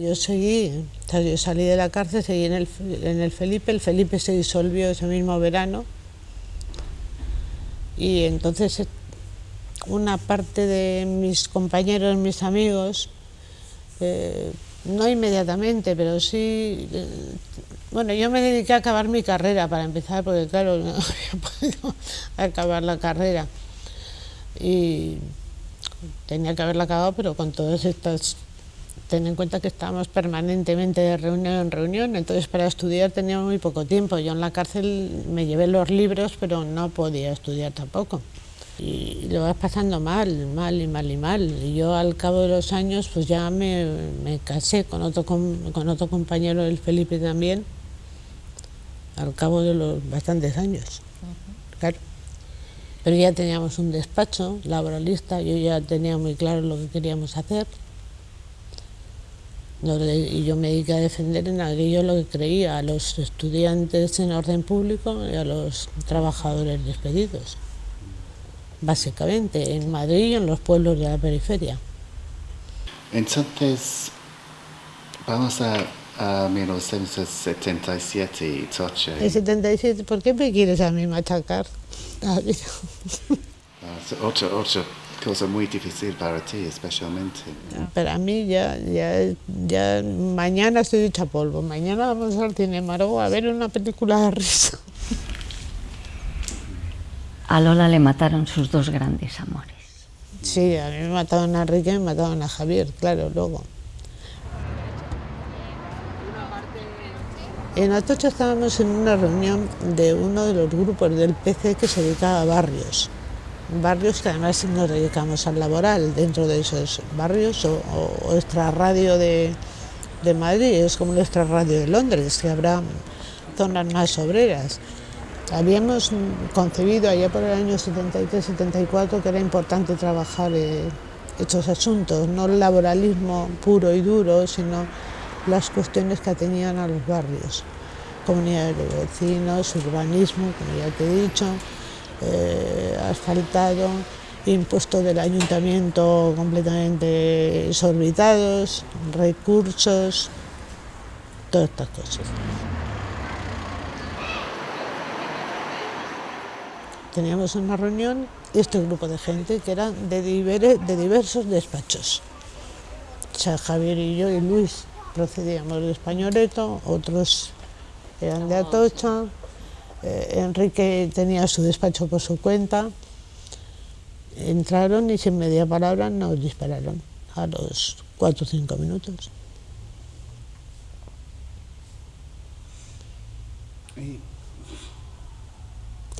Yo seguí, yo salí de la cárcel, seguí en el, en el Felipe, el Felipe se disolvió ese mismo verano y entonces una parte de mis compañeros, mis amigos, eh, no inmediatamente, pero sí, eh, bueno, yo me dediqué a acabar mi carrera para empezar, porque claro, no había podido acabar la carrera. Y tenía que haberla acabado, pero con todas estas ten en cuenta que estábamos permanentemente de reunión en reunión, entonces para estudiar tenía muy poco tiempo. Yo en la cárcel me llevé los libros, pero no podía estudiar tampoco. Y lo vas pasando mal, mal y mal y mal. Y yo al cabo de los años pues ya me, me casé con otro, con otro compañero, el Felipe también, al cabo de los bastantes años. Claro. Pero ya teníamos un despacho laboralista, yo ya tenía muy claro lo que queríamos hacer y yo me dediqué a defender en aquello lo que creía, a los estudiantes en orden público y a los trabajadores despedidos, básicamente, en Madrid y en los pueblos de la periferia. Entonces, vamos a, a 1977 Toche. ¿En 77? ¿Por qué me quieres a mí machacar? ocho, ocho cosa muy difícil para ti, especialmente. Para mí ya, ya, ya mañana estoy hecha polvo. Mañana vamos al cine Maró a ver una película de risa. A Lola le mataron sus dos grandes amores. Sí, a mí me mataron a Enrique y me mataron a Javier, claro, luego. En Atocha estábamos en una reunión de uno de los grupos del PC que se dedicaba a barrios barrios que además nos dedicamos al laboral dentro de esos barrios o, o, radio de, de, Madrid, es como nuestra radio de Londres, que habrá zonas más obreras. Habíamos concebido allá por el año 73-74 que era importante trabajar eh, estos asuntos, no el laboralismo puro y duro, sino las cuestiones que tenían a los barrios, comunidades de vecinos, urbanismo, como ya te he dicho, eh, asfaltado, impuestos del ayuntamiento completamente desorbitados, recursos, todas estas cosas. Teníamos una reunión este grupo de gente que eran de, de diversos despachos. O sea, Javier y yo y Luis procedíamos de Españoleto, otros eran de Atocha, eh, Enrique tenía su despacho por su cuenta, entraron y sin media palabra nos dispararon a los cuatro o cinco minutos.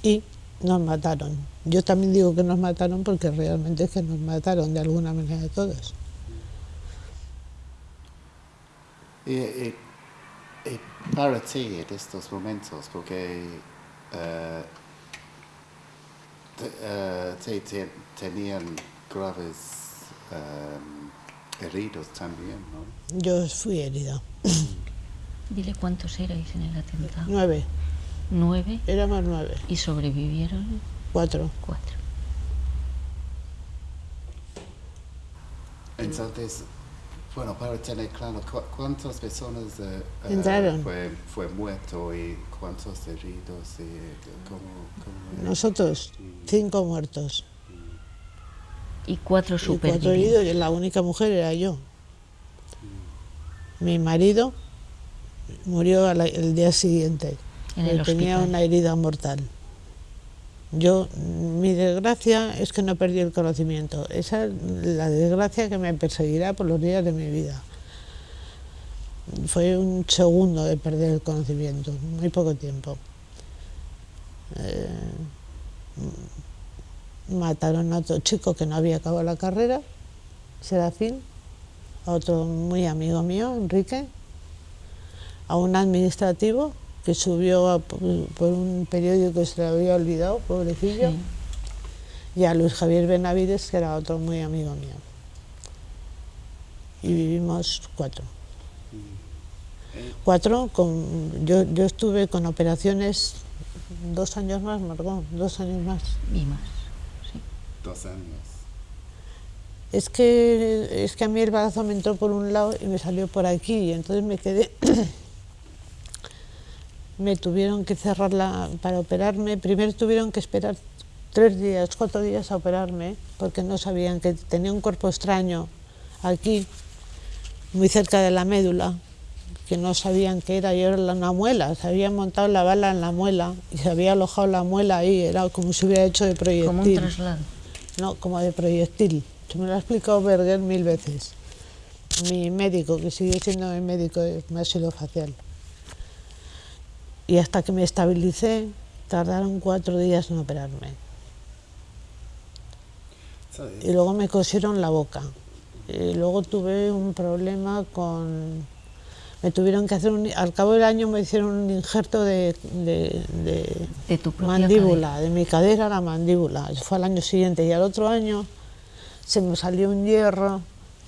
Y nos mataron. Yo también digo que nos mataron porque realmente es que nos mataron de alguna manera todos. para ti en estos momentos, porque uh, uh, tenían graves um, heridos también, ¿no? Yo fui herida. Dile cuántos erais en el atentado. Nueve. ¿Nueve? Éramos nueve. ¿Y sobrevivieron? Cuatro. Cuatro. Entonces, bueno, para tener claro, ¿cuántas personas eh, eh, fue, fue, muerto y cuántos heridos? Y, ¿cómo, Nosotros, cinco muertos. Y cuatro supervivientes. cuatro heridos y la única mujer era yo. Mi marido murió el día siguiente. tenía una herida mortal. Yo, mi desgracia es que no perdí el conocimiento. Esa es la desgracia que me perseguirá por los días de mi vida. Fue un segundo de perder el conocimiento, muy poco tiempo. Eh, mataron a otro chico que no había acabado la carrera, Serafín, a otro muy amigo mío, Enrique, a un administrativo que subió por, un periódico que se le había olvidado, pobrecillo, y a Luis Javier Benavides, que era otro muy amigo mío. Y vivimos cuatro. Cuatro, con, yo, yo estuve con operaciones dos años más, Margot, dos años más. Y más, Dos años. es que, es que a mí el brazo me entró por un lado y me salió por aquí, y entonces me quedé, me tuvieron que cerrarla para operarme, primero tuvieron que esperar tres días, cuatro días a operarme, porque no sabían que tenía un cuerpo extraño aquí, muy cerca de la médula, que no sabían que era, y era una muela, se había montado la bala en la muela y se había alojado la muela ahí, era como si hubiera hecho de proyectil. Como un traslado. No, como de proyectil. Se me lo ha explicado Berger mil veces. Mi médico, que sigue siendo mi médico de facial. Y hasta que me estabilicé, tardaron cuatro días en operarme. Y luego me cosieron la boca. Y luego tuve un problema con... Me tuvieron que hacer un... Al cabo del año me hicieron un injerto de, de, de, tu mandíbula, de mi cadera a la mandíbula. Eso fue al año siguiente. Y al otro año se me salió un hierro,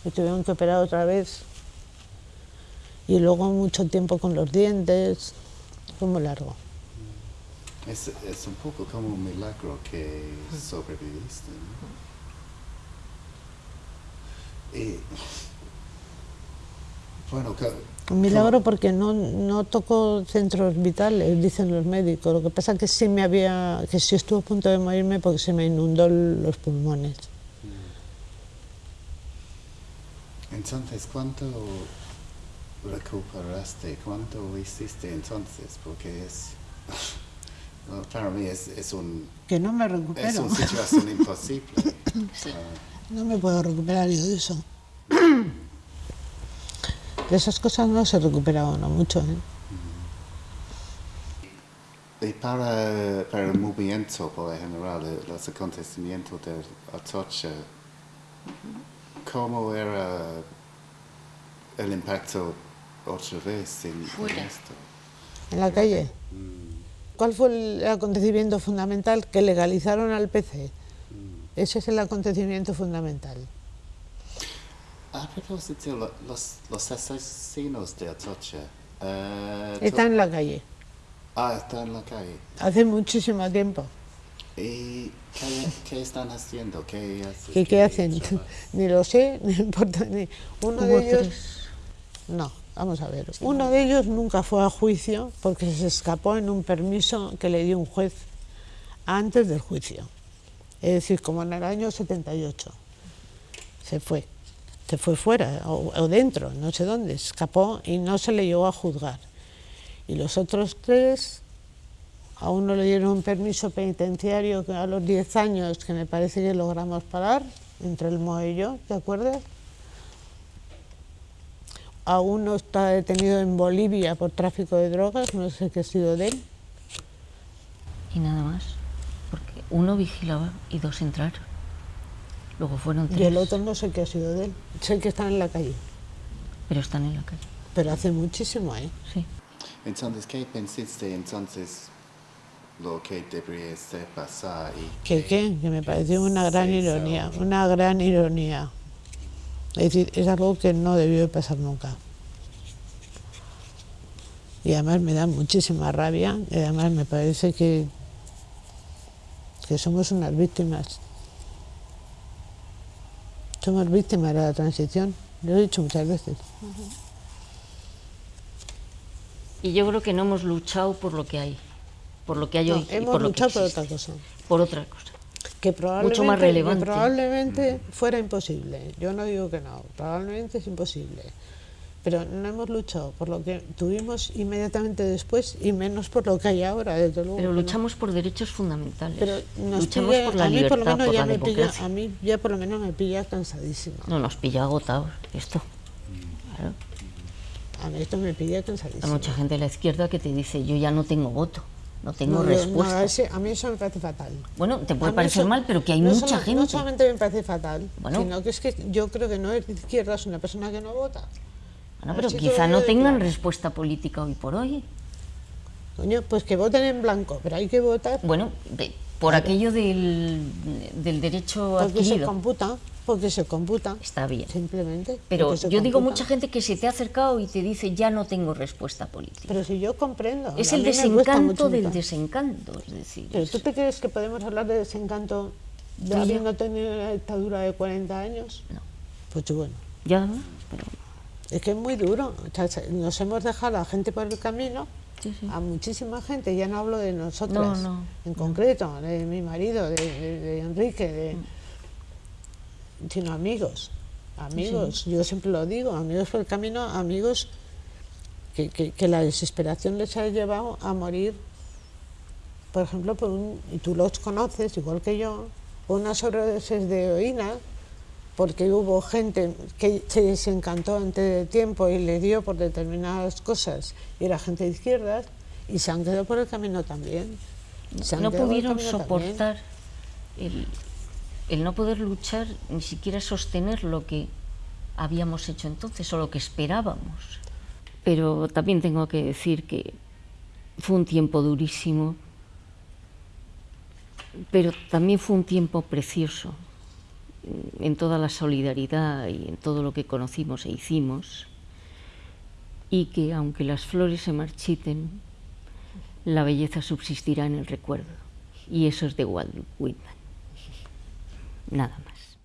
me tuvieron que operar otra vez. Y luego mucho tiempo con los dientes, fue muy largo. Es, es un poco como un milagro que sobreviviste. Y, bueno, un milagro porque no, no tocó centros vitales, dicen los médicos. Lo que pasa es que sí me había, que sí estuvo a punto de morirme porque se me inundó los pulmones. Entonces, ¿cuánto recuperaste? ¿Cuánto hiciste entonces? Porque es... para mí es, es, un... Que no me recupero. Es una situación imposible. No me puedo recuperar yo de eso. De esas cosas no se recupera uno mucho. ¿eh? Y para, para, el movimiento, por general, los acontecimientos de Atocha, ¿Cómo era el impacto vez en, esto? En la calle. Mm. ¿Cuál fue el acontecimiento fundamental? Que legalizaron al PC. Mm. Ese es el acontecimiento fundamental. A propósito, los, los asesinos de Atocha... Uh, están en la calle. Ah, están en la calle. Hace muchísimo tiempo. ¿Y qué, están haciendo? ¿Qué, ¿Qué, qué hacen? ni lo sé, ni importa. Ni. Uno de ellos... No, vamos a ver. Uno de ellos nunca fue a juicio porque se escapó en un permiso que le dio un juez antes del juicio. Es decir, como en el año 78. Se fue. Se fue fuera o, dentro, no sé dónde. Escapó y no se le llegó a juzgar. Y los otros tres a uno le dieron un permiso penitenciario a los 10 años, que me parece que logramos parar, entre el MOE y yo, ¿te acuerdas? A uno está detenido en Bolivia por tráfico de drogas, no sé qué ha sido de él. Y nada más, porque uno vigilaba y dos entraron. Luego fueron tres. Y el otro no sé qué ha sido de él, sé que están en la calle. Pero están en la calle. Pero hace muchísimo, ¿eh? Sí. Entonces, ¿qué pensaste entonces lo que debería pasar. Y ¿Qué qué? Que me pareció una gran ironía, una gran ironía. Es decir, es algo que no debió de pasar nunca. Y además me da muchísima rabia, y además me parece que, que somos unas víctimas. Somos víctimas de la transición, lo he dicho muchas veces. Y yo creo que no hemos luchado por lo que hay por lo que hay hoy. Hemos por luchado por otra cosa. Por otra cosa. Que probablemente, Mucho más relevante. probablemente fuera imposible. Yo no digo que no, probablemente es imposible. Pero no hemos luchado por lo que tuvimos inmediatamente después y menos por lo que hay ahora, desde luego. Pero luchamos por derechos fundamentales. Pero luchamos por la libertad, por, lo menos ya me pilla, A mí ya por lo menos me pilla cansadísima. No, nos pilla agotados esto. Claro. A mí esto me pilla cansadísima. Hay mucha gente de la izquierda que te dice, yo ya no tengo voto no tengo respuesta. a mí eso me parece fatal. Bueno, te puede parecer mal, pero que hay mucha gente. No solamente me parece fatal, sino que es que yo creo que no es de izquierda, es una persona que no vota. Bueno, pero quizá no tengan respuesta política hoy por hoy. Coño, pues que voten en blanco, pero hay que votar. Bueno, por aquello del, del derecho Porque adquirido. se computa. Porque se computa. Está bien. Simplemente. Pero yo digo mucha gente que se te ha acercado y te dice ya no tengo respuesta política. Pero si yo comprendo. Es el desencanto del desencanto, es decir. Pero tú te crees que podemos hablar de desencanto de habiendo tenido una dictadura de 40 años. No. Pues bueno. Ya, pero Es que es muy duro. O sea, se- nos hemos dejado a la gente por el camino, Sí, sí. a muchísima gente. Ya no hablo de nosotras No, no, en concreto, de mi marido, de, de- de Enrique, de, Mm. Sino amigos. Amigos, yo siempre lo digo, amigos por el camino, amigos que, que- que la desesperación les ha llevado a morir, por ejemplo, por un, y tú los conoces, igual que yo, por una sobredosis de heroína, porque hubo gente que se desencantó antes de tiempo y le dio por determinadas cosas, y era gente de izquierdas, y se han quedado por el camino también. Se han no pudieron también. soportar el, el no poder luchar, ni siquiera sostener lo que habíamos hecho entonces o lo que esperábamos. Pero también tengo que decir que fue un tiempo durísimo, pero también fue un tiempo precioso mm, en toda la solidaridad y en todo lo que conocimos e hicimos, y que aunque las flores se marchiten, la belleza subsistirá en el recuerdo. Y eso es de Walt Whitman. Nada más.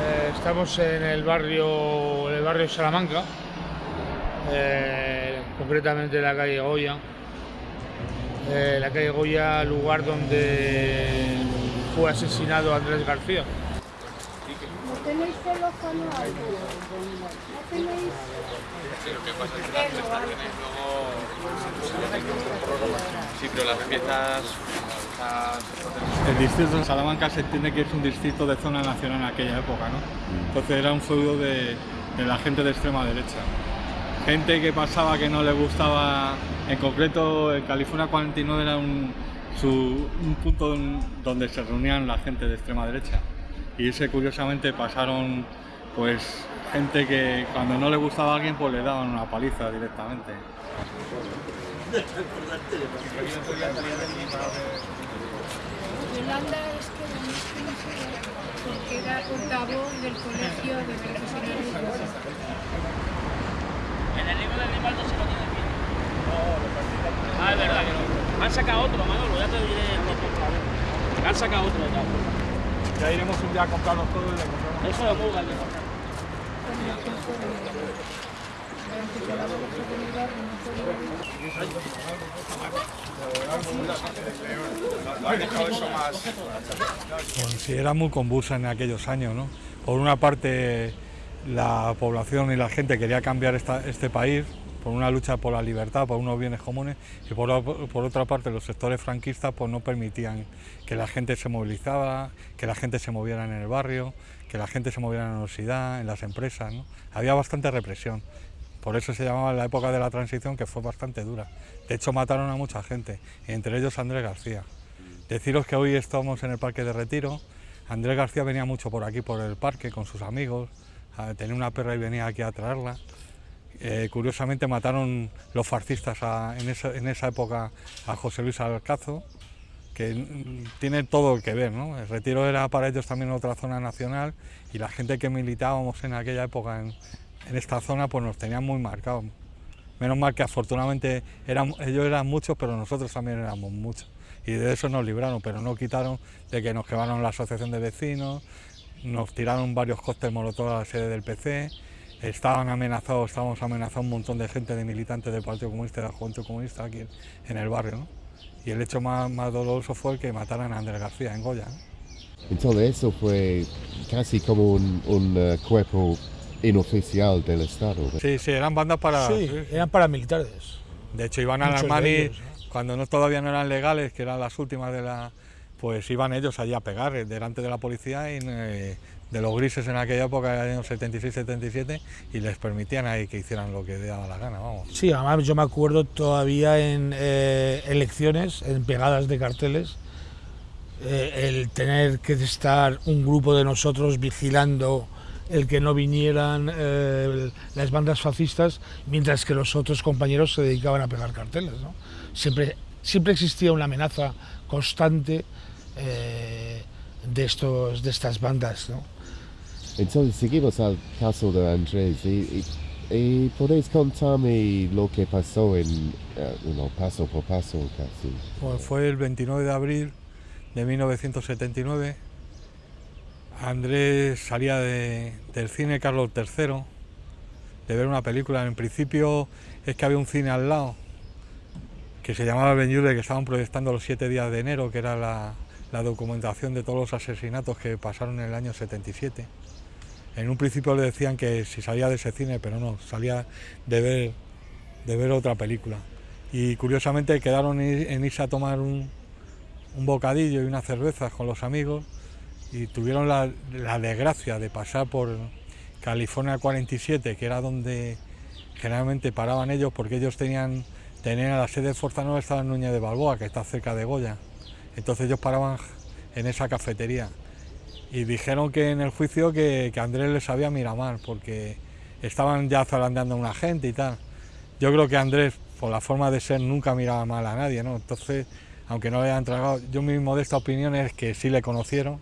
Eh, estamos en el barrio, en el barrio Salamanca, eh, concretamente en la calle Goya. Eh, la calle Goya, lugar donde fue asesinado Andrés García. ¿No tenéis teléfono? ¿No tenéis? Sí, pero las El distrito de Salamanca se entiende que es un distrito de zona nacional en aquella época, ¿no? Entonces era un feudo de, de la gente de extrema derecha. Gente que pasaba que no le gustaba, en concreto en California 49 era un, su- un punto donde se reunían la gente de extrema derecha. Y ese curiosamente pasaron pues gente que cuando no le gustaba a alguien pues le daban una paliza directamente. Yolanda es que no es que no sé, porque era portavoz del colegio de profesionales. En el libro de Rivaldo se lo tiene bien. Ah, es verdad que no. Han sacado otro, Manolo, ya te diré el nombre. Han sacado otro ya. Ya iremos un día a comprarnos todo y le compramos. Eso es muy grande. Sí, era muy convulsa en aquellos años, ¿no? Por una parte, la población y la gente quería cambiar esta- este país por una lucha por la libertad, por unos bienes comunes, y por, por otra parte, los sectores franquistas pues, no permitían que la gente se movilizara, que la gente se moviera en el barrio, que la gente se moviera en la universidad, en las empresas, ¿no? Había bastante represión. Por eso se llamaba la época de la transición, que fue bastante dura. De hecho, mataron a mucha gente, entre ellos Andrés García. Deciros que hoy estamos en el Parque de Retiro. Andrés García venía mucho por aquí, por el parque, con sus amigos. a- Tenía una perra y venía aquí a traerla. Eh, curiosamente mataron los fascistas en, esa, época a José Luis Alcazo, que tiene todo que ver. ¿no? El Retiro era para ellos también otra zona nacional y la gente que militábamos en aquella época en, en esta zona pues nos tenían muy marcados. Menos mal que afortunadamente ellos eran muchos, pero nosotros también éramos muchos. y de eso nos libraron, pero no quitaron de que nos quemaron la asociación de vecinos, nos tiraron varios cócteles molotov a la sede del PC, estaban amenazados, estábamos amenazados un montón de gente, de militantes del Partido Comunista de la Juventud Comunista aquí en el barrio, ¿no? Y el hecho más, doloroso fue el que mataran a Andrés García en Goya. Entonces eso fue casi como un, un eh, cuerpo inoficial del Estado. Sí, sí, eran bandas para... Sí, eran paramilitares. De hecho, iban a Muchos las de manis ellos, cuando no, todavía no eran legales, que eran las últimas de la... Pues iban ellos allí a pegar eh, delante de la policía y eh, de los grises en aquella época, en el año 76-77, y les permitían ahí que hicieran lo que les daba la gana, vamos. Sí, además yo me acuerdo todavía en eh, elecciones, en pegadas de carteles, eh, el tener que estar un grupo de nosotros vigilando el que no vinieran eh, las bandas fascistas, mientras que los otros compañeros se dedicaban a pegar carteles. ¿no? Siempre, siempre existía una amenaza constante eh, de, estos, de estas bandas. ¿no? Entonces seguimos al caso de Andrés y, y- y podéis contarme lo que pasó en, eh, bueno, paso por paso casi. Pues fue el 29 de abril de 1979. Andrés salía de- del cine Carlos III de ver una película. En principio es que había un cine al lado que se llamaba El Benyure, que estaban proyectando los siete días de enero, que era la, documentación de todos los asesinatos que pasaron en el año 77. En un principio le decían que si salía de ese cine, pero no, salía de ver, de ver otra película. Y curiosamente quedaron en en irse a tomar un, un bocadillo y unas cervezas con los amigos y tuvieron la, la desgracia de pasar por California 47, que era donde generalmente paraban ellos, porque ellos tenían, tenían la sede de Fuerza Nueva, estaba en Núñez de Balboa, que está cerca de Goya. Entonces ellos paraban en esa cafetería y dijeron que en el juicio que, que Andrés les había mirado mal, porque estaban ya zarandeando a una gente y tal. Yo creo que Andrés, por la forma de ser, nunca miraba mal a nadie, ¿no? Entonces, aunque no le hayan tragado, yo mi modesta opinión es que sí le conocieron,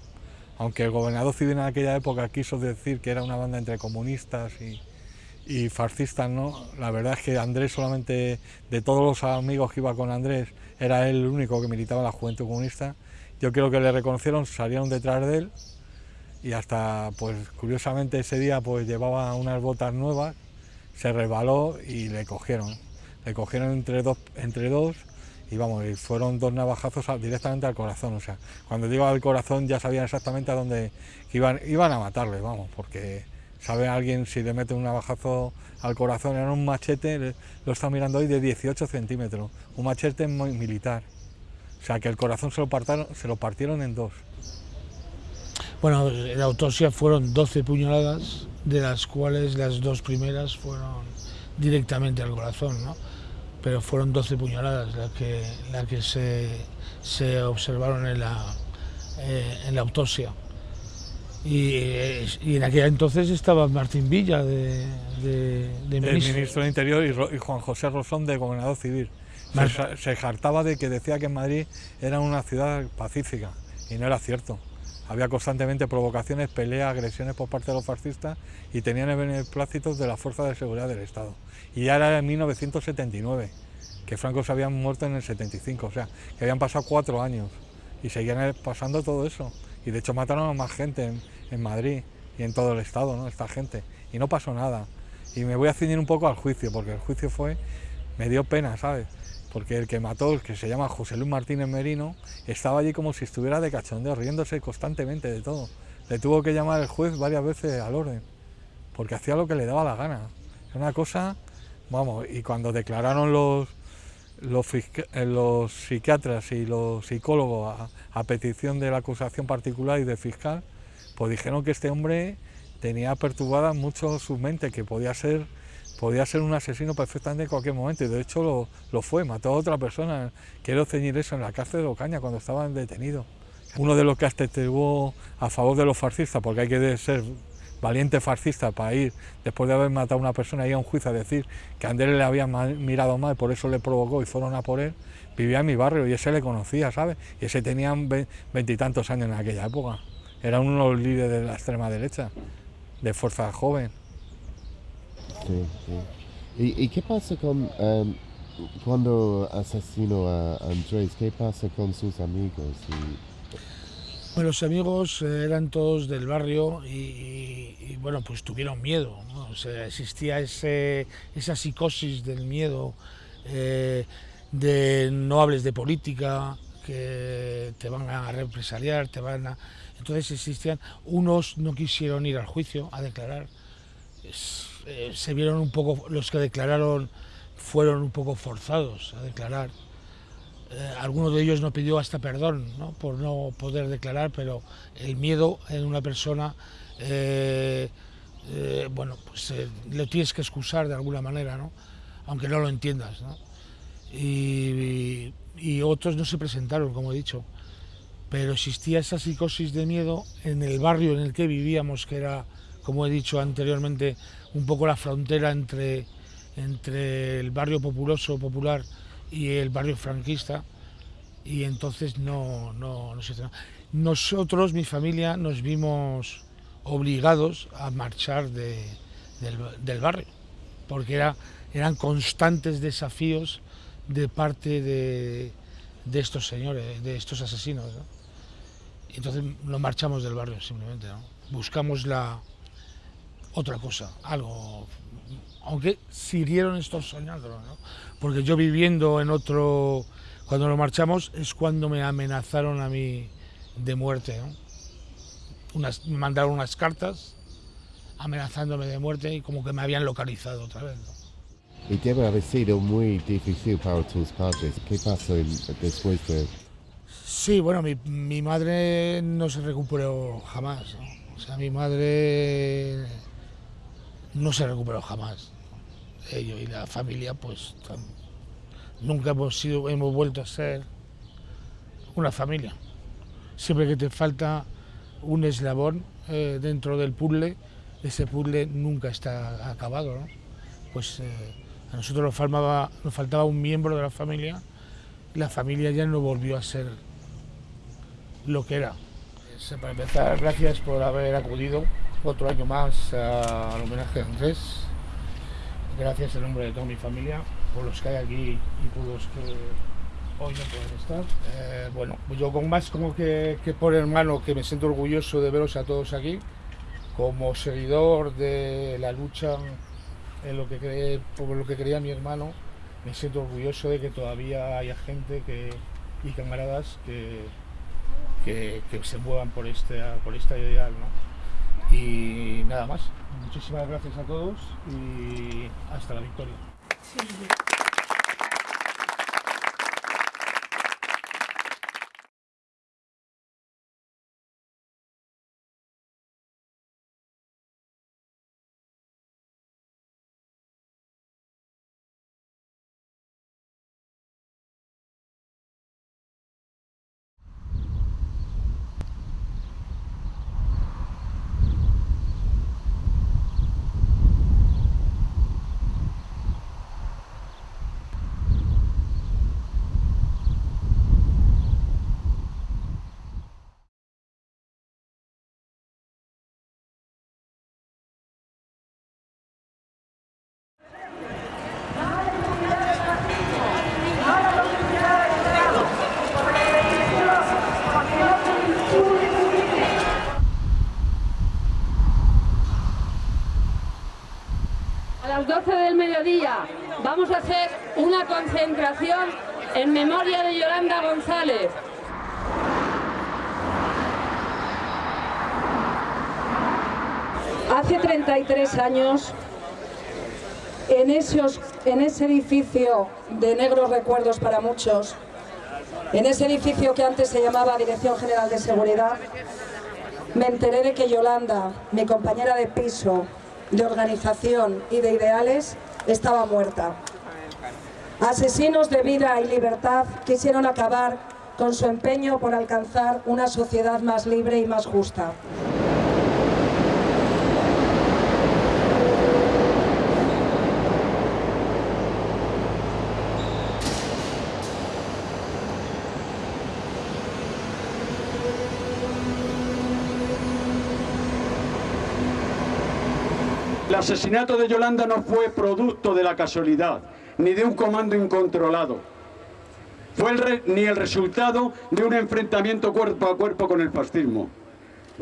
aunque el gobernador civil en aquella época quiso decir que era una banda entre comunistas y, fascistas, ¿no? La verdad es que Andrés solamente, de todos los amigos que iba con Andrés, era él el único que militaba en la Juventud Comunista. Yo creo que le reconocieron, salieron detrás de él y hasta, pues curiosamente ese día pues llevaba unas botas nuevas, se resbaló y le cogieron. Le cogieron entre dos, entre dos y vamos, fueron dos navajazos directamente al corazón. O sea, cuando digo al corazón ya sabían exactamente a dónde iban, iban a matarle, vamos, porque sabe alguien si le mete un navajazo al corazón, era un machete, lo está mirando hoy, de 18 centímetros, un machete muy militar. O sea, que el corazón se lo, partaron, se lo partieron en dos. Bueno, en la autopsia fueron 12 puñaladas, de las cuales las dos primeras fueron directamente al corazón, ¿no? Pero fueron 12 puñaladas las que, las que se, se observaron en la, eh, en la autopsia. Y, eh, y en aquel entonces estaba Martín Villa de, de, de el ministro. ministro del Interior y, Juan José Rosón de gobernador civil. Se, se jartaba de que decía que Madrid era una ciudad pacífica y no era cierto. Había constantemente provocaciones, peleas, agresiones por parte de los fascistas y tenían el beneplácito de las fuerzas de seguridad del Estado. Y ya era en 1979, que Franco se había muerto en el 75, o sea, que habían pasado cuatro años y seguían pasando todo eso. Y de hecho mataron a más gente en, en Madrid y en todo el Estado, ¿no? Esta gente. Y no pasó nada. Y me voy a ceñir un poco al juicio, porque el juicio fue, me dio pena, ¿sabes? Porque el que mató, el que se llama José Luis Martínez Merino, estaba allí como si estuviera de cachondeo, riéndose constantemente de todo. Le tuvo que llamar el juez varias veces al orden, porque hacía lo que le daba la gana. Era una cosa, vamos, y cuando declararon los, los, eh, psiquiatras y los psicólogos a, a petición de la acusación particular y del fiscal, pues dijeron que este hombre tenía perturbada mucho su mente, que podía ser, podía ser un asesino perfectamente en cualquier momento, y de hecho lo, lo fue, mató a otra persona. Quiero ceñir eso en la cárcel de Ocaña cuando estaban detenidos. Uno de los que atestiguó a favor de los fascistas, porque hay que ser valiente fascista para ir, después de haber matado a una persona, ir a un juicio a decir que Andrés le había mirado mal, por eso le provocó y fueron a por él, vivía en mi barrio y ese le conocía, ¿sabes? Y ese tenía ve- veintitantos años en aquella época. Era uno de los líderes de la extrema derecha, de fuerza joven. Sí, sí. ¿Y, qué pasa con em, cuando asesinó a Andrés, ¿qué pasa con sus amigos? Bueno, los amigos eh, eran todos del barrio y, bueno, pues tuvieron miedo. ¿no? O sea, existía ese, esa psicosis del miedo, eh, de no hables de política, que te van a represaliar, te van a... Entonces existían, unos no quisieron ir al juicio a declarar, eh, se vieron un poco, los que declararon fueron un poco forzados a declarar. Eh, alguno de ellos no pidió hasta perdón ¿no? por no poder declarar, pero el miedo en una persona, eh, eh, bueno, pues lo tienes que excusar de alguna manera, ¿no? aunque no lo entiendas. Y, y otros no se presentaron, como he dicho, pero existía esa psicosis de miedo en el barrio en el que vivíamos, que era, como he dicho anteriormente, un poco la frontera entre, entre el barrio populoso, popular y el barrio franquista, y entonces no, no, no se hizo nada. Nosotros, mi familia, nos vimos obligados a marchar de- del, del barrio, porque era, eran constantes desafíos de parte de, de estos señores, de estos asesinos. ¿no? Entonces nos marchamos del barrio simplemente, ¿no? buscamos la otra cosa, algo, aunque siguieron estos soñándolo, ¿no? porque yo viviendo en otro, cuando nos marchamos es cuando me amenazaron a mí de muerte, ¿no? Unas, me mandaron unas cartas amenazándome de muerte y como que me habían localizado otra vez. ¿no? y debe haber sido muy difícil para tus padres. ¿Qué pasó después de...? Sí, bueno, mi, mi madre no se recuperó jamás. ¿no? O sea, mi madre no se recuperó jamás. Ellos y la familia, pues nunca hemos sido, hemos vuelto a ser una familia. Siempre que te falta un eslabón eh, dentro del puzzle, ese puzzle nunca está acabado. Pues eh, a nosotros nos faltaba, nos faltaba un miembro de la familia la familia ya no volvió a ser lo que era. Eh, Para empezar, gracias por haber acudido otro año más al homenaje a Andrés. Gracias en nombre de toda mi familia, por los que hay aquí y por los que hoy no pueden estar. Eh, bueno, yo con más como que, por hermano, que me siento orgulloso de veros a todos aquí, como seguidor de la lucha en lo que cree, por lo que creía mi hermano, me siento orgulloso de que todavía haya gente que, y camaradas que, que, que se muevan por este, por esta ideal. ¿no? Y nada más. Muchísimas gracias a todos y hasta la victoria las 12 del mediodía vamos a hacer una concentración en memoria de Yolanda González. Hace 33 años, en, esos, en ese edificio de negros recuerdos para muchos, en ese edificio que antes se llamaba Dirección General de Seguridad, me enteré de que Yolanda, mi compañera de piso, de organización y de ideales, estaba muerta. Asesinos de vida y libertad quisieron acabar con su empeño por alcanzar una sociedad más libre y más justa. El asesinato de Yolanda no fue producto de la casualidad, ni de un comando incontrolado. Fue ni el resultado de un enfrentamiento cuerpo a cuerpo con el fascismo.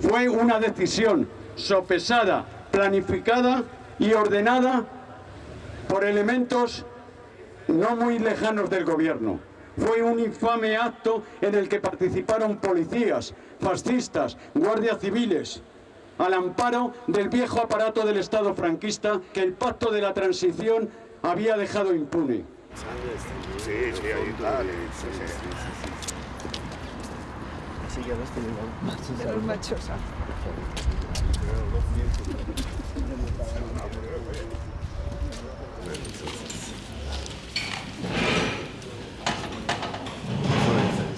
Fue una decisión sopesada, planificada y ordenada por elementos no muy lejanos del gobierno. Fue un infame acto en el que participaron policías, fascistas, guardias civiles, al amparo del viejo aparato del Estado franquista que el pacto de la transición había dejado impune. Sí, sí, ahí. Sí, sí. Que los De los machos.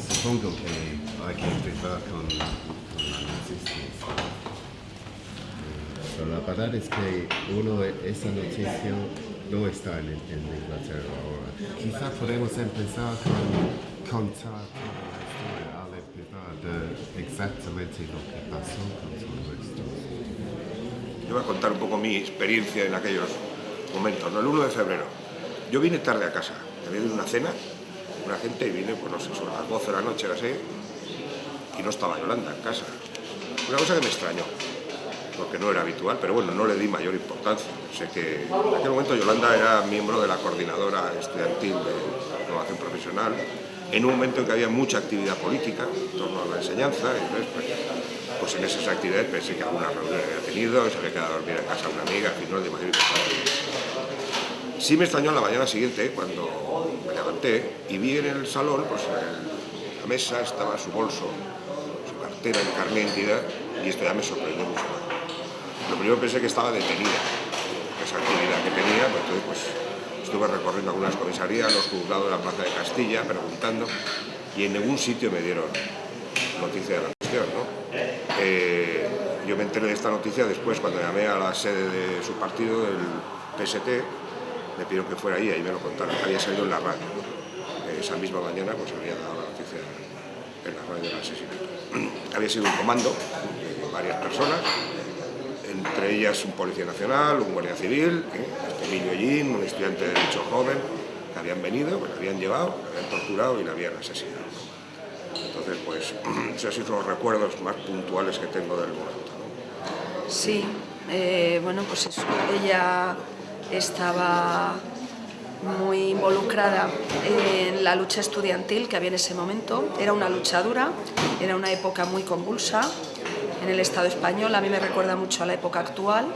Supongo que hay que empezar con, con la noticia. Pero la verdad es que uno, esa noticia no está en, en Inglaterra ahora. Quizá podemos empezar con contar toda la historia al empezar de exactamente lo que pasó con todo esto. Yo voy a contar un poco mi experiencia en aquellos momentos. ¿no? El 1 de febrero, yo vine tarde a casa, había ido a una cena, una gente, y vine, pues no sé, sobre las 12 de la noche, así, y no estaba Yolanda en casa. Una cosa que me extrañó, porque no era habitual, pero bueno, no le di mayor importancia. Sé que en aquel momento Yolanda era miembro de la coordinadora estudiantil de innovación profesional, en un momento en que había mucha actividad política en torno a la enseñanza, entonces, pues, pues en esas actividades pensé que alguna reunión había tenido, se había quedado a dormir en casa una amiga, en fin, no de mayor importancia. Sí me extrañó la mañana siguiente, cuando me levanté y vi en el salón, pues en la mesa estaba su bolso, su cartera, el carnet y esto ya me sorprendió mucho. Lo primero pensé que estaba detenida, esa actividad que tenía, pues entonces pues estuve recorriendo algunas comisarías, los juzgados de la Plaza de Castilla, preguntando, y en ningún sitio me dieron noticia de la cuestión. Eh, yo me enteré de esta noticia después cuando llamé a la sede de su partido, el PST, me pidieron que fuera ahí, ahí me lo contaron, había salido en la radio. Esa misma mañana pues había dado la noticia en la radio del asesinato. había sido un comando de varias personas, entre ellas un policía nacional, un guardia civil, ¿eh? Ellín, un estudiante de Derecho joven, que habían venido, que le habían llevado, le habían torturado y le habían asesinado. Entonces, pues, esos son los recuerdos más puntuales que tengo del momento. Sí, eh, bueno, pues eso, ella estaba muy involucrada en la lucha estudiantil que había en ese momento. Era una lucha dura, era una época muy convulsa en el Estado español, a mí me recuerda mucho a la época actual,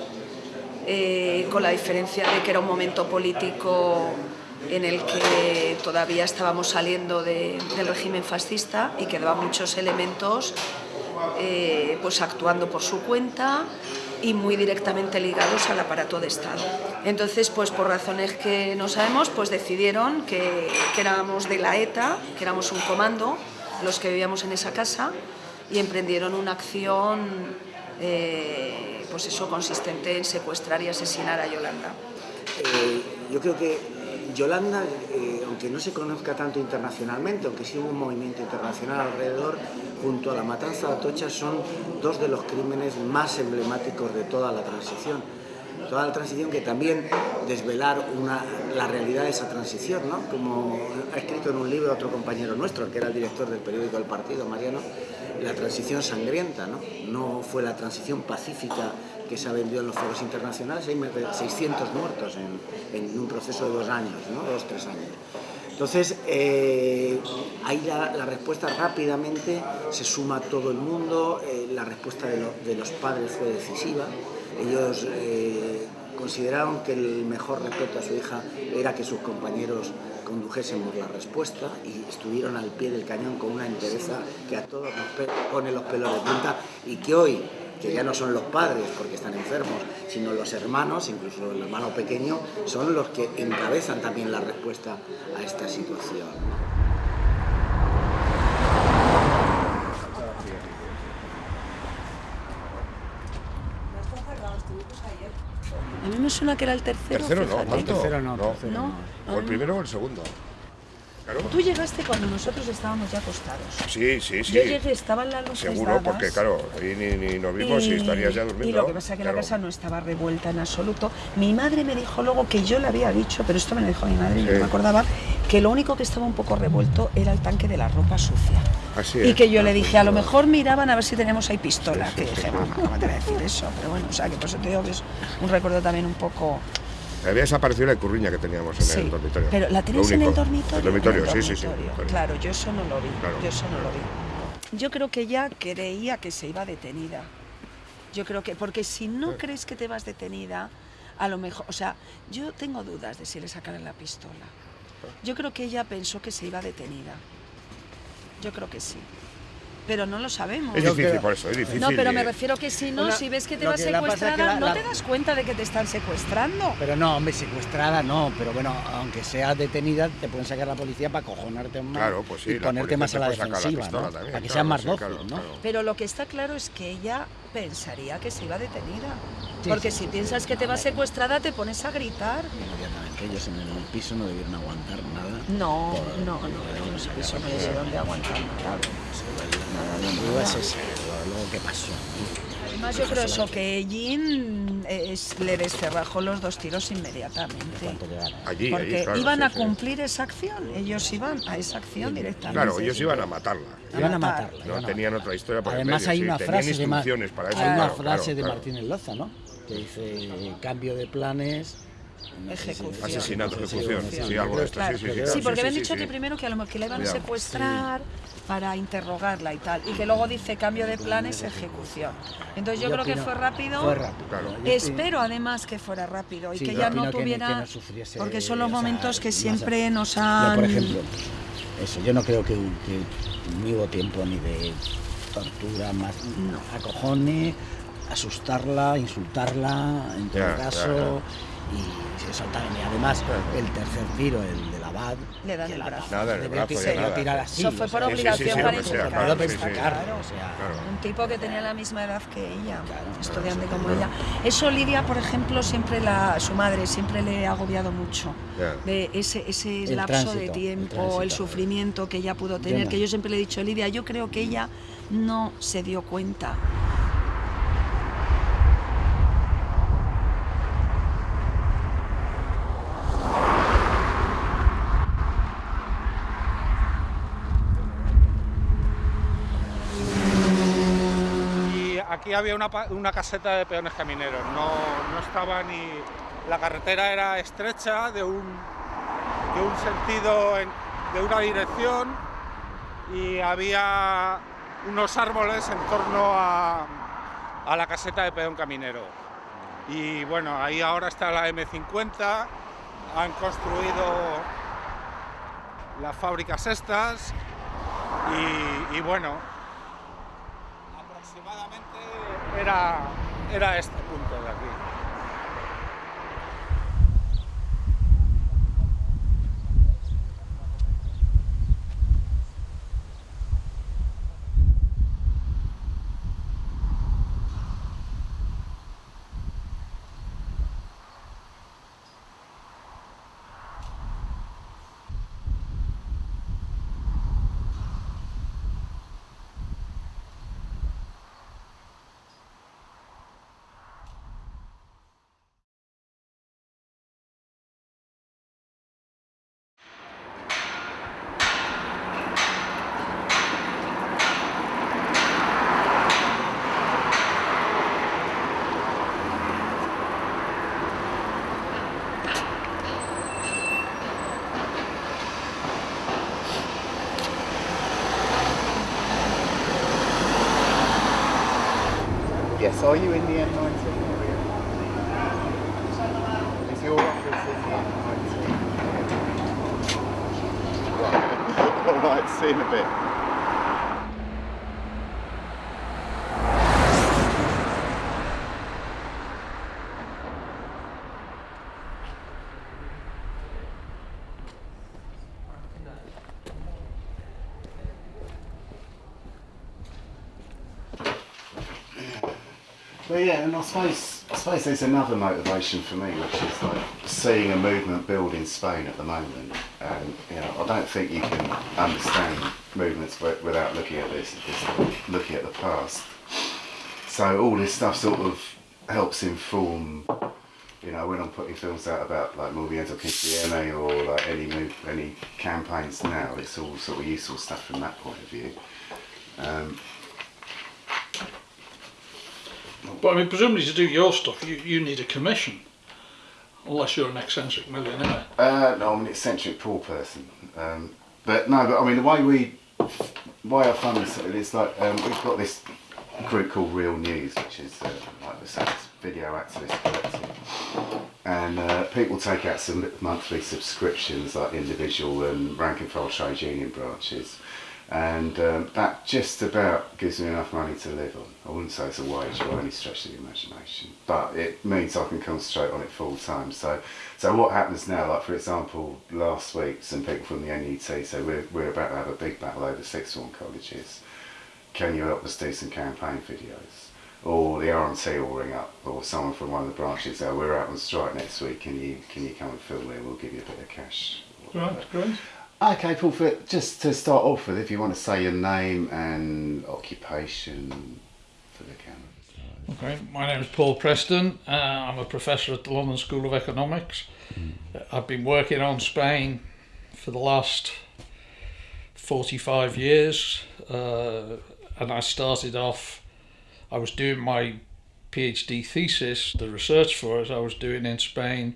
eh, con la diferencia de que era un momento político en el que todavía estábamos saliendo de- del régimen fascista y quedaban muchos elementos eh, pues actuando por su cuenta y muy directamente ligados al aparato de Estado. Entonces, pues por razones que no sabemos, pues decidieron que, que éramos de la ETA, que éramos un comando, los que vivíamos en esa casa, y emprendieron una acción, eh, pues eso, consistente en secuestrar y asesinar a Yolanda. Eh, yo creo que Yolanda, eh, aunque no se conozca tanto internacionalmente, aunque sí hubo un movimiento internacional alrededor, junto a la matanza de Atocha son dos de los crímenes más emblemáticos de toda la transición. Toda la transición que también desvelar una, la realidad de esa transición, ¿no? como ha escrito en un libro otro compañero nuestro, que era el director del periódico El Partido, Mariano, la transición sangrienta, ¿no? no fue la transición pacífica que se ha vendido en los foros internacionales, hay más de 600 muertos en, un proceso de dos años, ¿no? dos, tres años. Entonces, eh, ahí la, respuesta rápidamente se suma todo el mundo, eh, la respuesta de los padres fue decisiva, ellos eh, consideraron que el mejor respeto a su hija era que sus compañeros condujésemos la respuesta y estuvieron al pie del cañón con una entereza que a todos nos pone los pelos de punta y que hoy, que ya no son los padres porque están enfermos, sino los hermanos, incluso el hermano pequeño, son los que encabezan también la respuesta a esta situación. A mí me suena que era el tercero. Tercero no. ¿cuánto? Tercero no, no. tercero no. O el primero o el segundo. Tú llegaste cuando nosotros estábamos ya acostados. Sí, sí, sí. Yo llegué, estaban las luces Seguro, dadas. porque claro, ahí ni, ni nos vimos y, estarías ya durmiendo. Y lo que pasa es que claro. la casa no estaba revuelta en absoluto. Mi madre me dijo luego que yo le había dicho, pero esto me lo dijo mi madre y yo Sí. no me acordaba, que lo único que estaba un poco revuelto era el tanque de la ropa sucia. Así Y es. que yo le dije, a lo mejor miraban a ver si teníamos ahí pistola. Que dije, mamá, ¿cómo te voy a decir eso? Pero bueno, o sea, que por eso te digo que es un recuerdo también un poco... Había desaparecido la curriña que teníamos en Sí, el dormitorio. Pero ¿la Lo tenéis en el dormitorio? El dormitorio, En el sí, sí, sí. Claro, yo eso no lo vi. Claro. Yo eso no lo vi. Yo creo que ella creía que se iba detenida. Yo creo que, porque si no crees que te vas detenida, a lo mejor, o sea, yo tengo dudas de si le sacaran la pistola. Yo creo que ella pensó que se iba detenida. Yo creo que sí. Pero no lo sabemos. Es difícil, por eso, es difícil. No, pero me refiero que si no, Una- si ves que te lo vas que la pasa es que secuestrada, la- no la- te das cuenta de que te están secuestrando. Pero no, hombre, secuestrada no, pero bueno, aunque seas detenida, te pueden sacar la policía para cojonarte más Claro, pues sí, y la ponerte policía más te a la puede sacar la defensiva, pistola ¿no? también, para que claro, seas más sí, dócil, claro, ¿no? claro. Pero lo que está claro es que ella pensaría que se iba detenida. Sí, Porque sí, si sí, piensas que te A vas ver. secuestrada, te pones a gritar. Inmediatamente, ellos en el piso no debieron aguantar nada. No, Por- no, no, no, eso eso no debieron de aguantar nada. Duda es esa, luego qué pasó. Además, yo creo eso, que Jean eh, es- le descerrajó los dos tiros inmediatamente. Allí, Porque allí, claro, iban sí, a sí. cumplir esa acción. Ellos iban a esa acción directamente. Claro, ellos iban a matarla. Iban a matarla. No tenían otra historia el Además hay sí, una frase de, Ma- instrucciones para eso. hay una claro, frase claro, de claro. Martínez Loza, ¿no? Que dice cambio de planes. No Ejecución. Asesinato, ejecución, sí, algo de esto, sí, sí, sí, Sí, porque habían dicho que primero que a lo mejor que la iban a secuestrar para interrogarla y tal, y que luego dice cambio de planes, ejecución. Entonces yo, Yo creo que fue rápido. fue rápido, Claro. yo Espero además que fuera rápido y que yo ya no tuviera, que no sufriese, porque son los sea, momentos que siempre a- nos Yo, han. por ejemplo, eso, yo no creo que, que ni hubo tiempo ni de tortura, más acojone, asustarla, insultarla, en todo caso, y se soltaron. Y además, el tercer tiro, el del abad, Le dan el la- brazo. Nada, el brazo, nada. tirar así. Eso fue por obligación sí, sí, para claro, sea, Un tipo que tenía la misma edad que ella, estudiante como ella. Eso Lidia, por ejemplo, siempre la, su madre siempre le ha agobiado mucho. De ese, ese El lapso tránsito, de el tiempo, tránsito. el, sufrimiento que ella pudo tener, no. que yo siempre le he dicho, Lidia, yo creo que ella no se dio cuenta. Aquí había una, una caseta de peones camineros, no, no estaba ni... La carretera era estrecha, de un, de un sentido, en- de una dirección, y había unos árboles en torno a, a la caseta de peón caminero. Y bueno, ahí ahora está la M50, han construido las fábricas estas, y, bueno, era, era este punto But yeah, and I suppose I suppose there's another motivation for me, which is like seeing a movement build in Spain at the moment, and you know, I don't think you can understand movements without looking at this, this, looking at the past. So all this stuff sort of helps inform, you know, when I'm putting films out about like Movimiento Cristiano or like any move, any campaigns now, it's all sort of useful stuff from that point of view. Um, But I mean, presumably to do your stuff, you, you need a commission. Unless you're an eccentric millionaire. Uh, no, I'm an eccentric poor person. Um, but no, but I mean the way we, why I fund this is like um, we've got this group called Real News, which is uh, like the say, video activist collective, and uh, people take out some monthly subscriptions like individual and rank and file trade union branches, and um, that just about gives me enough money to live on. I wouldn't say it's a wage by any stretch of the imagination, but it means I can concentrate on it full time. So, so what happens now? Like for example, last week some people from the NUT said we're we're about to have a big battle over sixth form colleges. Can you help us do some campaign videos? Or the RMT will ring up, or someone from one of the branches. say, we're out on strike next week. Can you can you come and film it? We'll give you a bit of cash. Right, great. Okay, Paul, for, just to start off with, if you want to say your name and occupation for the camera. Okay, my name is Paul Preston. Uh, I'm a professor at the London School of Economics. I've been working on Spain for the last 45 years, uh, and I started off, I was doing my PhD thesis, the research for it, I was doing in Spain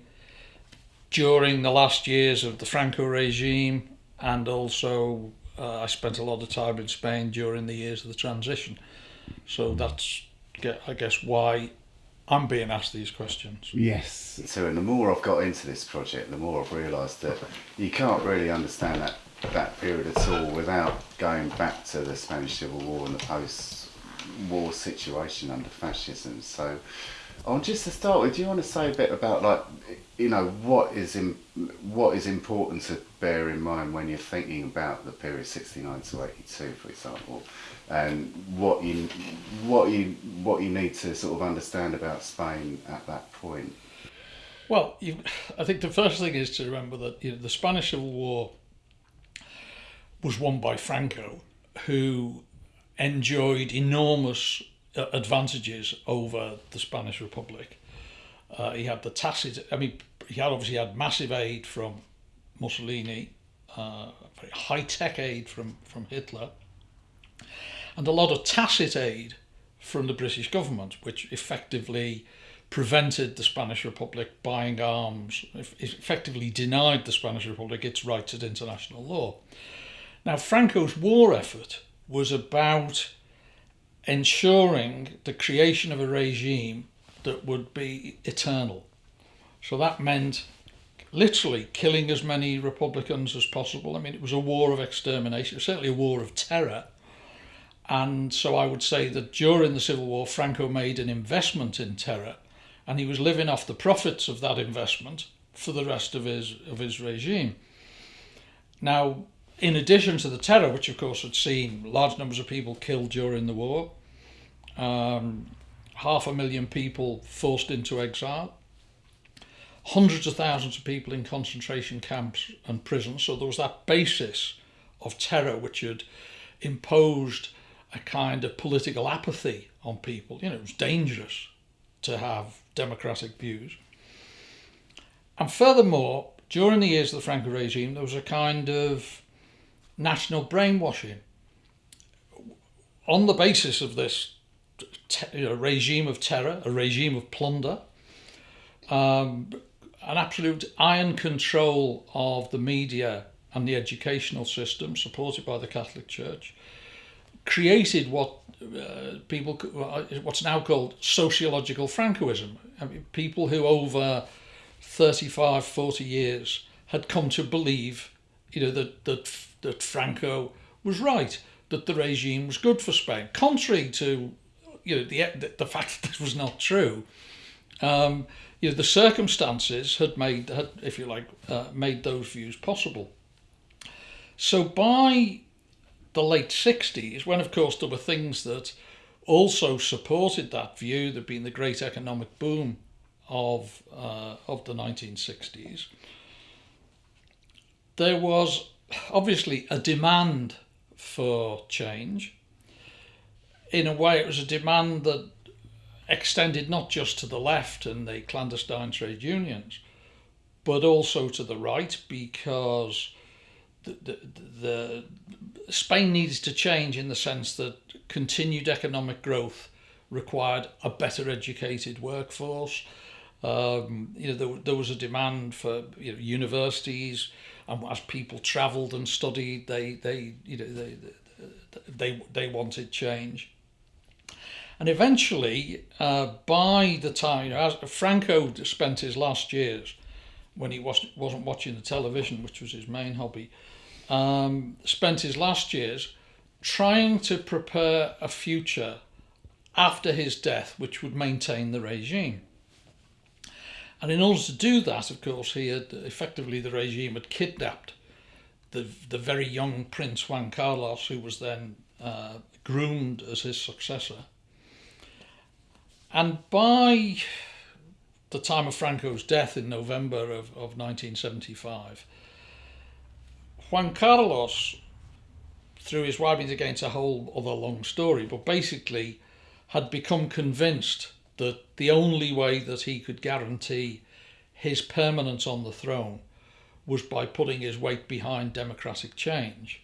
during the last years of the Franco regime, and also uh, I spent a lot of time in Spain during the years of the transition. So that's, ge- I guess, why I'm being asked these questions. Yes. So, and the more I've got into this project, the more I've realised that you can't really understand that that period at all without going back to the Spanish Civil War and the post-war situation under fascism. So, oh, just to start with, do you want to say a bit about like, you know, what is in, what is important to bear in mind when you're thinking about the period 69 to 82, for example, and what you what you what you need to sort of understand about Spain at that point. Well, you, I think the first thing is to remember that you know, the Spanish Civil War was won by Franco, who enjoyed enormous uh, advantages over the Spanish Republic. Uh, he had the tacit, I mean, he had obviously had massive aid from Mussolini, uh, high tech aid from, from Hitler, and a lot of tacit aid from the British government, which effectively prevented the Spanish Republic buying arms, effectively denied the Spanish Republic its rights at international law. Now, Franco's war effort was about ensuring the creation of a regime that would be eternal. So that meant literally killing as many Republicans as possible. I mean, it was a war of extermination, certainly a war of terror. And so I would say that during the Civil War, Franco made an investment in terror, and he was living off the profits of that investment for the rest of his of his regime. Now, in addition to the terror, which of course had seen large numbers of people killed during the war, um, half a million people forced into exile, hundreds of thousands of people in concentration camps and prisons. So there was that basis of terror which had imposed a kind of political apathy on people. You know, it was dangerous to have democratic views. And furthermore, during the years of the Franco regime, there was a kind of national brainwashing on the basis of this you regime of terror, a regime of plunder, um, an absolute iron control of the media and the educational system, supported by the Catholic Church, created what uh, people, what's now called sociological Francoism. I mean, people who over 35, 40 years had come to believe, you know, that that that Franco was right, that the regime was good for Spain, contrary to, you know, the the fact that this was not true. Um, you know, the circumstances had made, had, if you like, uh, made those views possible. So by the late 60s, when of course there were things that also supported that view, there'd been the great economic boom of uh, of the 1960s. there was obviously a demand for change. In a way, it was a demand that extended not just to the left and the clandestine trade unions, but also to the right because the, the, the Spain needs to change in the sense that continued economic growth required a better educated workforce. Um, you know, there, there was a demand for you know, universities, and as people travelled and studied, they, they, you know, they, they, they wanted change. And eventually, uh, by the time, as Franco spent his last years when he wasn't, wasn't watching the television, which was his main hobby, um, spent his last years trying to prepare a future after his death which would maintain the regime. And in order to do that, of course, he had effectively the regime had kidnapped the, the very young Prince Juan Carlos, who was then uh, groomed as his successor. And by the time of Franco's death in November of, of 1975, Juan Carlos, through his writings against a whole other long story, but basically had become convinced that the only way that he could guarantee his permanence on the throne was by putting his weight behind democratic change.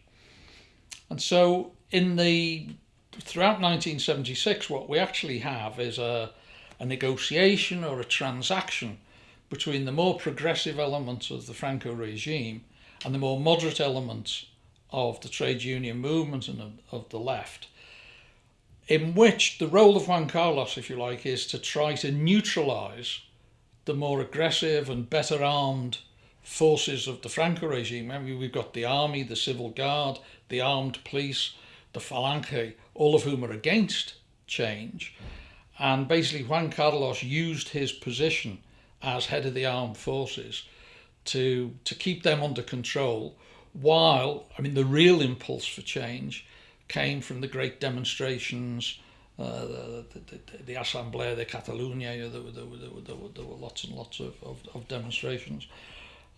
And so in the throughout 1976 what we actually have is a, a negotiation or a transaction between the more progressive elements of the Franco regime and the more moderate elements of the trade union movement and of, the left in which the role of Juan Carlos, if you like, is to try to neutralize the more aggressive and better armed forces of the Franco regime. I mean, we've got the army, the civil guard, the armed police, the Falange, all of whom are against change. And basically, Juan Carlos used his position as head of the armed forces to, to keep them under control, while, I mean, the real impulse for change came from the great demonstrations, uh, the, the, the Assemblea de Catalunya, there, were, there, were, there, were, there, were, there were lots and lots of, of, of demonstrations.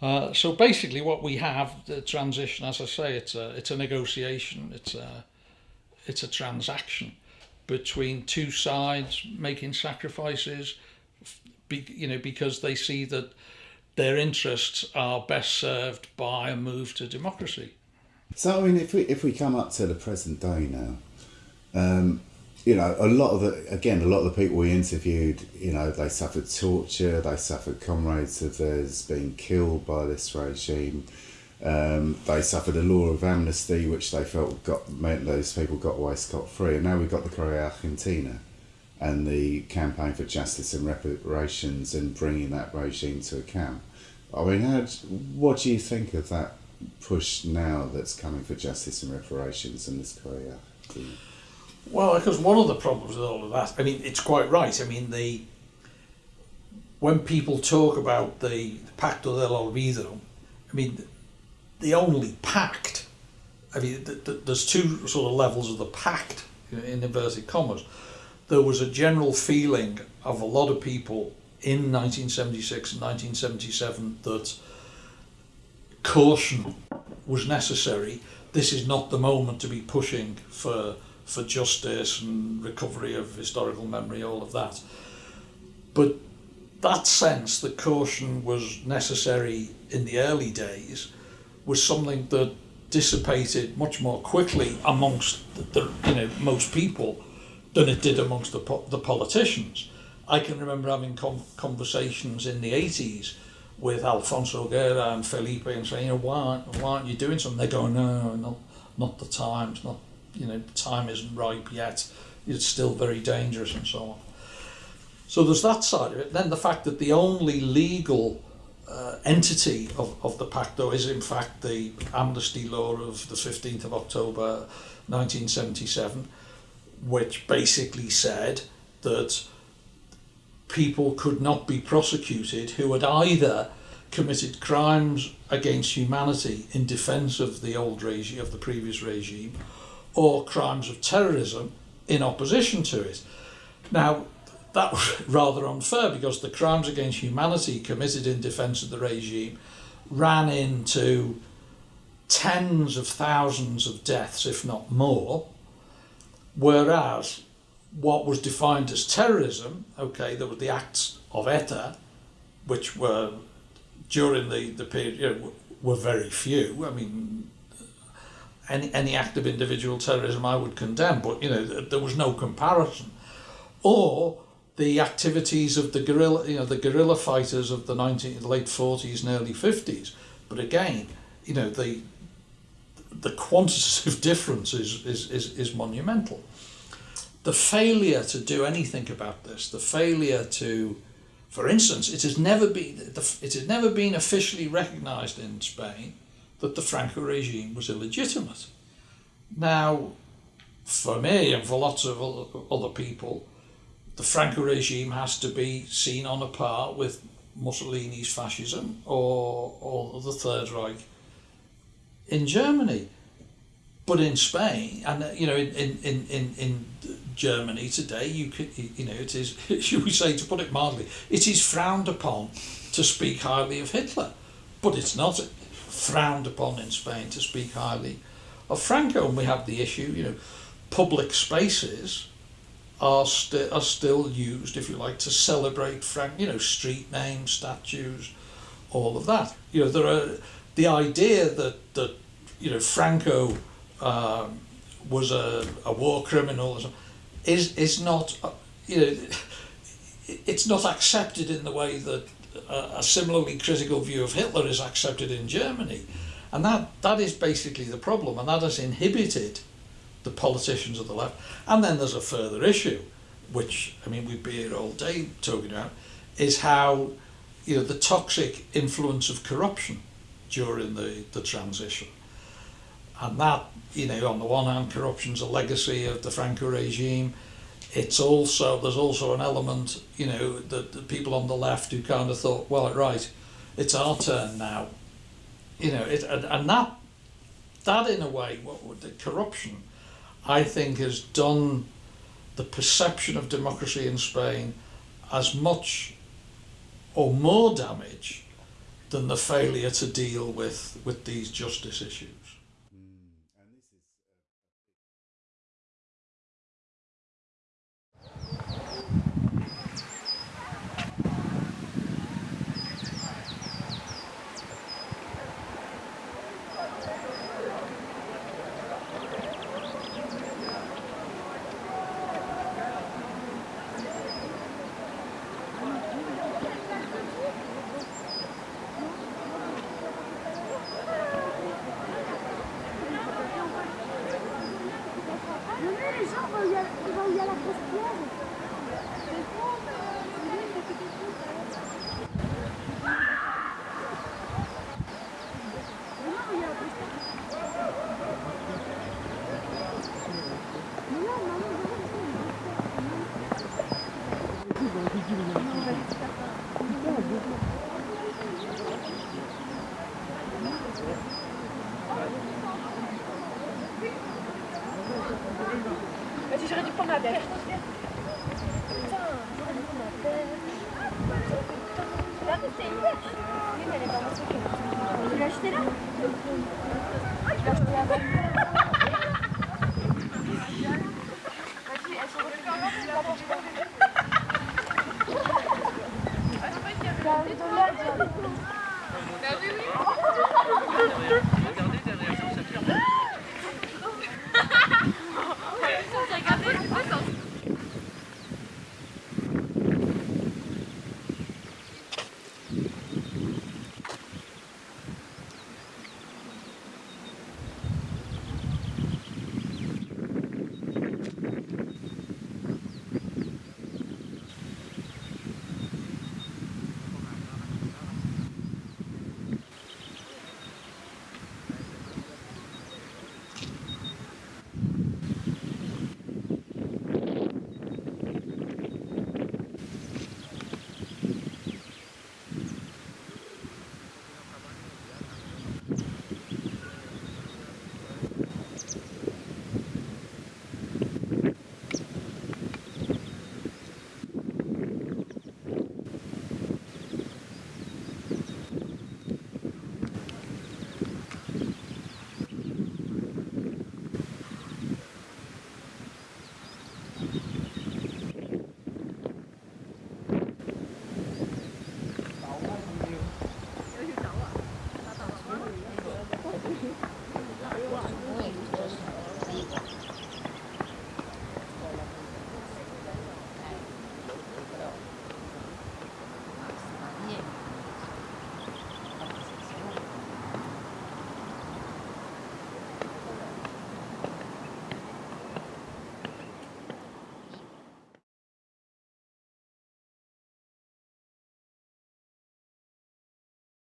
Uh, so basically what we have, the transition, as I say, it's a, it's a negotiation, it's a, it's a transaction between two sides making sacrifices, be, you know, because they see that their interests are best served by a move to democracy. So I mean, if we if we come up to the present day now, um, you know, a lot of the again, a lot of the people we interviewed, you know, they suffered torture, they suffered comrades of theirs being killed by this regime. Um, they suffered a law of amnesty, which they felt got meant those people got away scot free, and now we've got the Correa Argentina, and the campaign for justice and reparations and bringing that regime to account. I mean, how, what do you think of that push now that's coming for justice and reparations in this Korea? Well, because one of the problems with all of that, I mean, it's quite right. I mean, the when people talk about the Pacto del Olvido, I mean, the only pact, I mean, th th there's two sort of levels of the pact, in inverted commas. There was a general feeling of a lot of people in 1976 and 1977 that caution was necessary. This is not the moment to be pushing for for justice and recovery of historical memory, all of that. But that sense that caution was necessary in the early days was something that dissipated much more quickly amongst the, the you know most people than it did amongst the the politicians. I can remember having con conversations in the 80s with Alfonso Guerra and Felipe and saying, you know, why aren't, why aren't you doing something? They go, no, not, not the time, it's not, you know, time isn't ripe yet, it's still very dangerous and so on. So there's that side of it. Then the fact that the only legal uh, entity of, of the Pacto is in fact the amnesty law of the 15th of October 1977, which basically said that people could not be prosecuted who had either committed crimes against humanity in defence of the old regime, of the previous regime, or crimes of terrorism in opposition to it. Now, that was rather unfair because the crimes against humanity committed in defence of the regime ran into tens of thousands of deaths, if not more, whereas what was defined as terrorism, okay, there were the acts of ETA, which were during the, the period, you know, were very few. I mean, any, any act of individual terrorism I would condemn, but you know, there was no comparison. Or the activities of the guerrilla, you know, the guerrilla fighters of the 19, late 40s and early 50s. But again, you know, the the quantitative difference is, is, is, is monumental. The failure to do anything about this, the failure to, for instance, it has never been, it has never been officially recognised in Spain that the Franco regime was illegitimate. Now, for me and for lots of other people, the Franco regime has to be seen on a par with Mussolini's fascism or, or the Third Reich in Germany. But in Spain, and uh, you know, in, in, in, in Germany today, you could, you know, it is, should we say, to put it mildly, it is frowned upon to speak highly of Hitler, but it's not frowned upon in Spain to speak highly of Franco. And we have the issue, you know, public spaces are, sti are still used, if you like, to celebrate Frank, you know, street names, statues, all of that. You know, there are the idea that that you know Franco um, was a, a war criminal is is not uh, you know it's not accepted in the way that a, a similarly critical view of Hitler is accepted in Germany and that that is basically the problem and that has inhibited the politicians of the left and then there's a further issue which I mean we'd be here all day talking about is how you know the toxic influence of corruption during the, the transition. And that, you know, on the one hand, corruption's a legacy of the Franco regime. It's also, there's also an element, you know, that the people on the left who kind of thought, well, right, it's our turn now. You know, it, and, and that, that in a way, what would the corruption, I think has done the perception of democracy in Spain as much or more damage than the failure to deal with, with these justice issues.